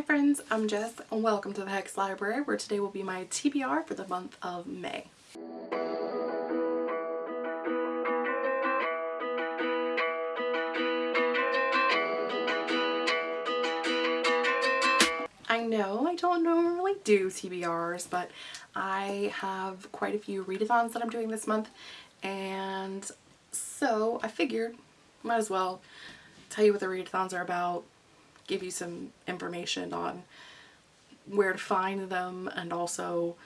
Hi friends, I'm Jess and welcome to the Hex Library where today will be my TBR for the month of May. I know I don't normally do TBRs, but I have quite a few readathons that I'm doing this month and so I figured might as well tell you what the readathons are about, give you some information on where to find them and also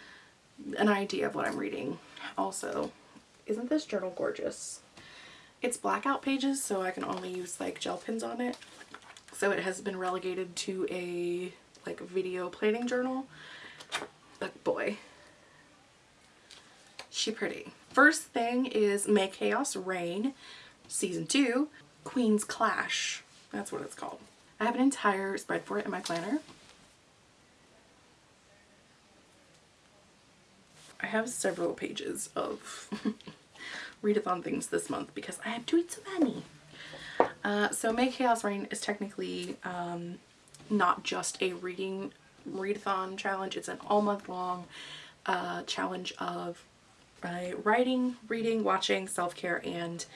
an idea of what I'm reading. Also, isn't this journal gorgeous? It's blackout pages so I can only use like gel pens on it. So it has been relegated to a like video planning journal. But boy, she pretty. First thing is May Chaos Reign Season 2 Queen's Clash. That's what it's called. I have an entire spread for it in my planner. I have several pages of readathon things this month because I have doing so many. Uh, so May Chaos Reign is technically um, not just a reading readathon challenge. It's an all month long uh, challenge of uh, writing, reading, watching, self-care, and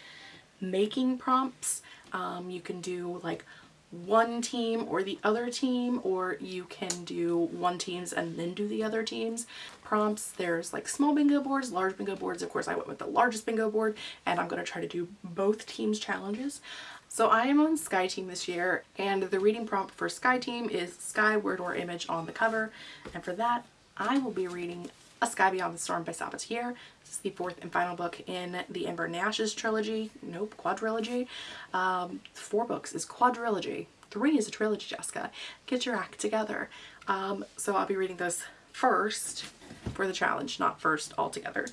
making prompts. Um, you can do like one team or the other team or you can do one teams and then do the other teams. Prompts there's like small bingo boards large bingo boards. Of course I went with the largest bingo board and I'm going to try to do both teams challenges. So I am on Sky Team this year and the reading prompt for Sky Team is Sky word or image on the cover. And for that I will be reading A Sky Beyond the Storm by Sabaa Tahir. This is the fourth and final book in the Ember in the Ashes trilogy. Nope, quadrilogy. Um, four books is quadrilogy. Three is a trilogy, Jessica. Get your act together. Um, so I'll be reading this first for the challenge, not first altogether.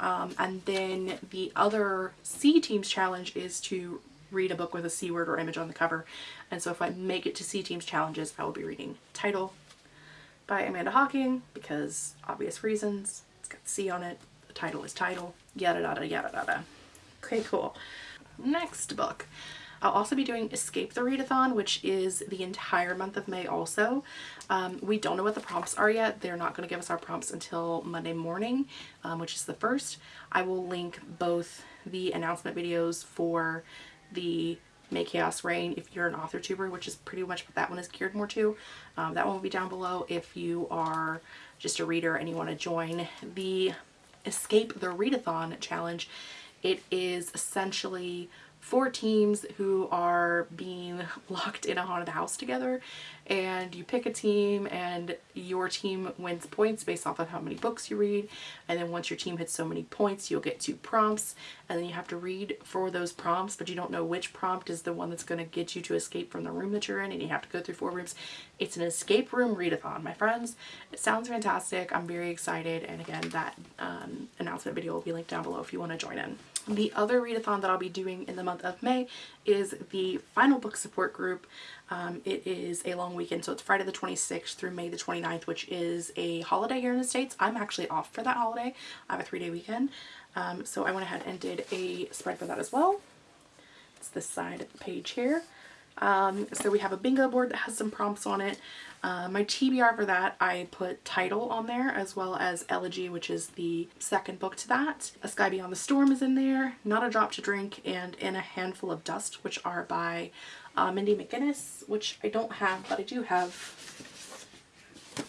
Um, and then the other Sea Teams challenge is to read a book with a sea word or image on the cover. And so if I make it to Sea Teams challenges, I will be reading Tidal by Amanda Hocking because obvious reasons. It's got sea on it. The title is Tidal. Yada yada yada yada. Okay, cool. Next book. I'll also be doing Escape the Readathon, which is the entire month of May also. Um, we don't know what the prompts are yet. They're not going to give us our prompts until Monday morning, um, which is the first. I will link both the announcement videos for the May Chaos Reign if you're an author tuber, which is pretty much what that one is geared more to. Um, that one will be down below if you are just a reader and you want to join the Escape the Readathon challenge. It is essentially four teams who are being locked in a haunted house together and you pick a team and your team wins points based off of how many books you read and then once your team hits so many points you'll get two prompts and then you have to read for those prompts but you don't know which prompt is the one that's going to get you to escape from the room that you're in and you have to go through four rooms. It's an escape room readathon my friends. It sounds fantastic. I'm very excited and again that um, announcement video will be linked down below if you want to join in. The other readathon that I'll be doing in the month of May is the final book support group. Um, it is a long weekend, so it's Friday the 26th through May the 29th, which is a holiday here in the States. I'm actually off for that holiday. I have a three-day weekend, um, so I went ahead and did a spread for that as well. It's this side of the page here. Um, so we have a bingo board that has some prompts on it. Uh, my TBR for that, I put Tidal on there as well as Elegy, which is the second book to that. A Sky Beyond the Storm is in there, Not a Drop to Drink, and In a Handful of Dust, which are by uh, Mindy McGinnis, which I don't have, but I do have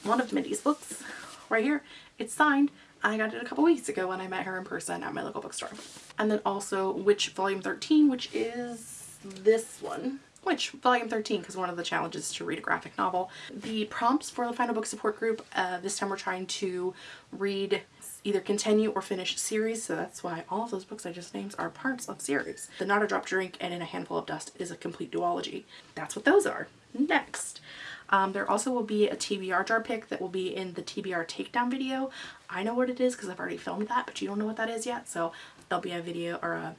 one of Mindy's books right here. It's signed. I got it a couple weeks ago when I met her in person at my local bookstore. And then also Witch Volume 13, which is this one which volume 13 because one of the challenges is to read a graphic novel. The prompts for the final book support group, uh, this time we're trying to read either continue or finish series so that's why all of those books I just named are parts of series. The Not a Drop Drink and In a Handful of Dust is a complete duology. That's what those are. Next. Um, there also will be a TBR jar pick that will be in the TBR takedown video. I know what it is because I've already filmed that but you don't know what that is yet so there'll be a video or a,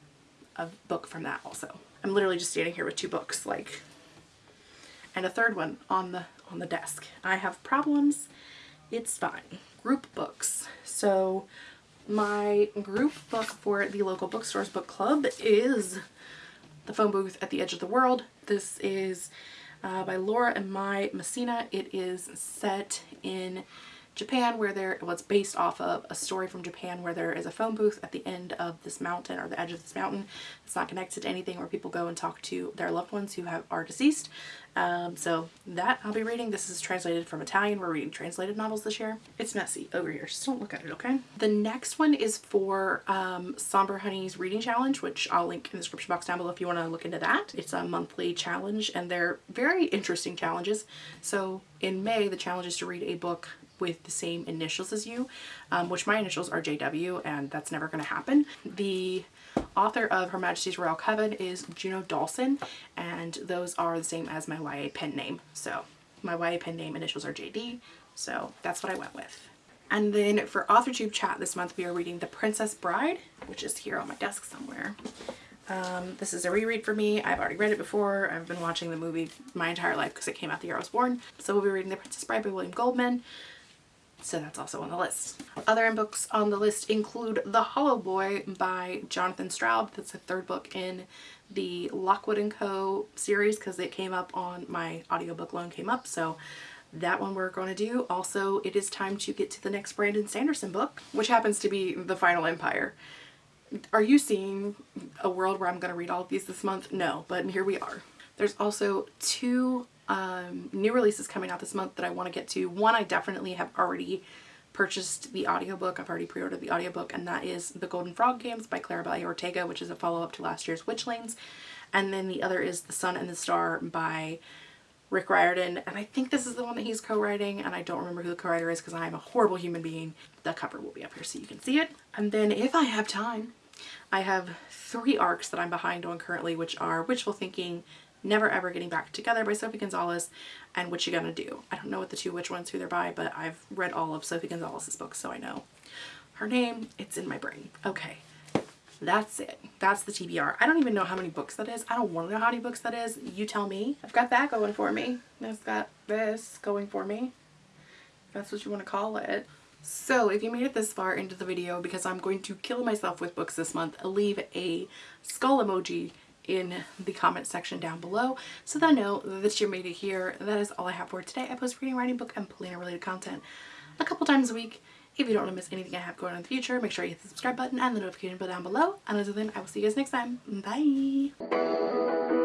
a book from that also. I'm literally just standing here with two books like and a third one on the on the desk. I have problems. It's fine. Group books. So my group book for the local bookstores book club is The Phone Booth at the Edge of the World. This is uh, by Laura Imai Messina. It is set in Japan where there it's based off of a story from Japan where there is a phone booth at the end of this mountain or the edge of this mountain. It's not connected to anything where people go and talk to their loved ones who have are deceased. Um, so that I'll be reading. This is translated from Italian. We're reading translated novels this year. It's messy over here, so don't look at it, okay? The next one is for um, Somber Honey's Reading Challenge, which I'll link in the description box down below if you want to look into that. It's a monthly challenge and they're very interesting challenges. So in May, the challenge is to read a book with the same initials as you, um, which my initials are JW and that's never going to happen. The author of Her Majesty's Royal Coven is Juno Dawson and those are the same as my YA pen name. So my YA pen name initials are JD, so that's what I went with. And then for AuthorTube chat this month we are reading The Princess Bride, which is here on my desk somewhere. Um, this is a reread for me. I've already read it before. I've been watching the movie my entire life because it came out the year I was born. So we'll be reading The Princess Bride by William Goldman so that's also on the list. Other books on the list include The Hollow Boy by Jonathan Stroud. That's the third book in the Lockwood & Co. series because it came up on my audiobook loan came up. So that one we're going to do. Also, it is time to get to the next Brandon Sanderson book, which happens to be The Final Empire. Are you seeing a world where I'm going to read all of these this month? No, but here we are. There's also two um, new releases coming out this month that I want to get to. One, I definitely have already purchased the audiobook. I've already pre-ordered the audiobook and that is The Golden Frog Games by Claribel Ortega, which is a follow-up to last year's Witchlings. And then the other is The Sun and the Star by Rick Riordan. And I think this is the one that he's co-writing and I don't remember who the co-writer is because I am a horrible human being. The cover will be up here so you can see it. And then if I have time, I have three arcs that I'm behind on currently, which are Witchful Thinking, Never Ever Getting Back Together by Sophie Gonzalez and What You Gonna Do. I don't know what the two which ones who they're by, but I've read all of Sophie Gonzalez's books, so I know her name. It's in my brain. Okay. That's it. That's the TBR. I don't even know how many books that is. I don't want to know how many books that is. You tell me. I've got that going for me. I've got this going for me. That's what you want to call it. So if you made it this far into the video because I'm going to kill myself with books this month, leave a skull emoji in the comment section down below so that I know that you made it here. That is all I have for today. I post reading, writing, book, and Polina related content a couple times a week. If you don't want to miss anything I have going on in the future, make sure you hit the subscribe button and the notification bell down below. And until then, I will see you guys next time. Bye!